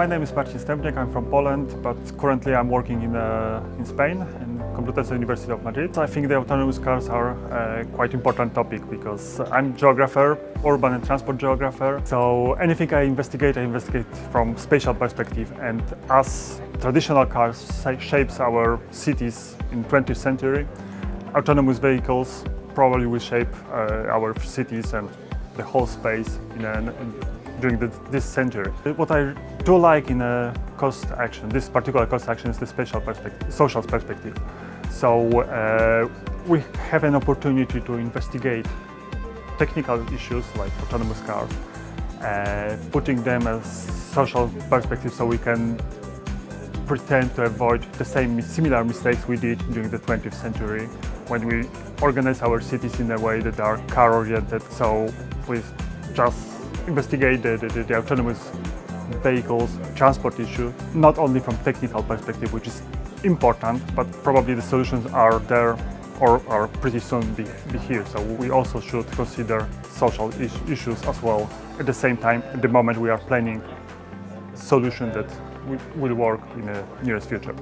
My name is Marcin Stępniak, I'm from Poland, but currently I'm working in, uh, in Spain, in Complutense University of Madrid. I think the autonomous cars are quite important topic because I'm geographer, urban and transport geographer, so anything I investigate, I investigate from spatial perspective and as traditional cars shapes our cities in 20th century, autonomous vehicles probably will shape uh, our cities and the whole space in a, during the, this century. What I do like in a cost action, this particular cost action is the spatial perspective, social perspective. So uh, we have an opportunity to investigate technical issues like autonomous cars, uh, putting them as social perspective so we can pretend to avoid the same similar mistakes we did during the 20th century when we organize our cities in a way that are car-oriented. So we just investigate the, the, the autonomous vehicles transport issue, not only from technical perspective, which is important, but probably the solutions are there or are pretty soon be, be here. So we also should consider social is issues as well. At the same time, at the moment we are planning solution that will work in the nearest future.